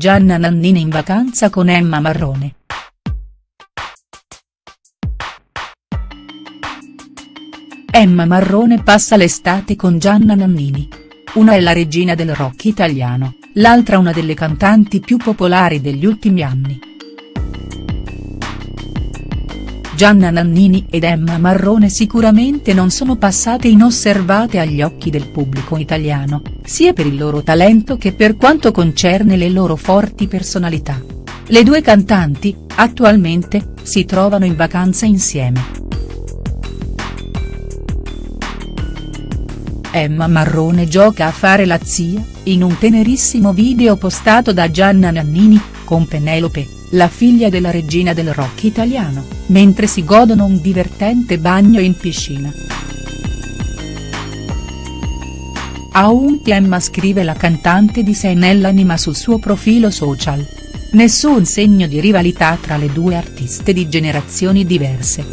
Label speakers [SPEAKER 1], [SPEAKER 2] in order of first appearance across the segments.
[SPEAKER 1] Gianna Nannini in vacanza con Emma Marrone. Emma Marrone passa l'estate con Gianna Nannini. Una è la regina del rock italiano, l'altra una delle cantanti più popolari degli ultimi anni. Gianna Nannini ed Emma Marrone sicuramente non sono passate inosservate agli occhi del pubblico italiano, sia per il loro talento che per quanto concerne le loro forti personalità. Le due cantanti, attualmente, si trovano in vacanza insieme. Emma Marrone gioca a fare la zia, in un tenerissimo video postato da Gianna Nannini, con Penelope, la figlia della regina del rock italiano, mentre si godono un divertente bagno in piscina. A unti Emma scrive la cantante di sé nell'anima sul suo profilo social. Nessun segno di rivalità tra le due artiste di generazioni diverse.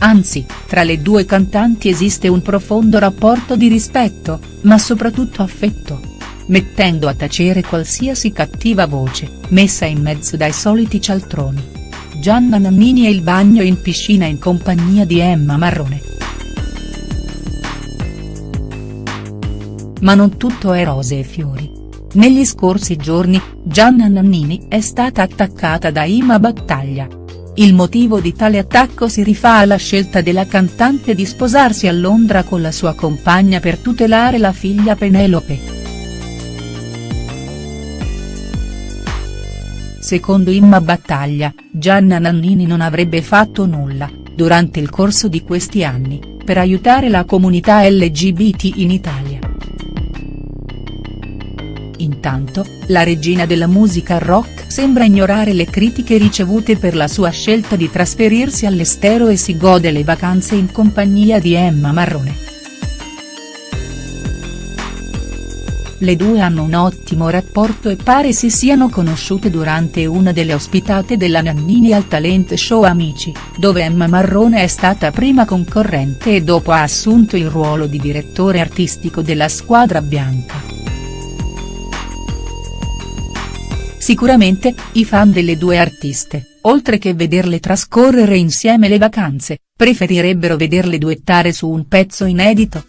[SPEAKER 1] Anzi, tra le due cantanti esiste un profondo rapporto di rispetto, ma soprattutto affetto. Mettendo a tacere qualsiasi cattiva voce, messa in mezzo dai soliti cialtroni. Gianna Nannini e il bagno in piscina in compagnia di Emma Marrone. Ma non tutto è rose e fiori. Negli scorsi giorni, Gianna Nannini è stata attaccata da Ima Battaglia, il motivo di tale attacco si rifà alla scelta della cantante di sposarsi a Londra con la sua compagna per tutelare la figlia Penelope. Secondo Imma Battaglia, Gianna Nannini non avrebbe fatto nulla, durante il corso di questi anni, per aiutare la comunità LGBT in Italia. Intanto, la regina della musica rock sembra ignorare le critiche ricevute per la sua scelta di trasferirsi all'estero e si gode le vacanze in compagnia di Emma Marrone. Le due hanno un ottimo rapporto e pare si siano conosciute durante una delle ospitate della Nannini al talent show Amici, dove Emma Marrone è stata prima concorrente e dopo ha assunto il ruolo di direttore artistico della squadra bianca. Sicuramente, i fan delle due artiste, oltre che vederle trascorrere insieme le vacanze, preferirebbero vederle duettare su un pezzo inedito.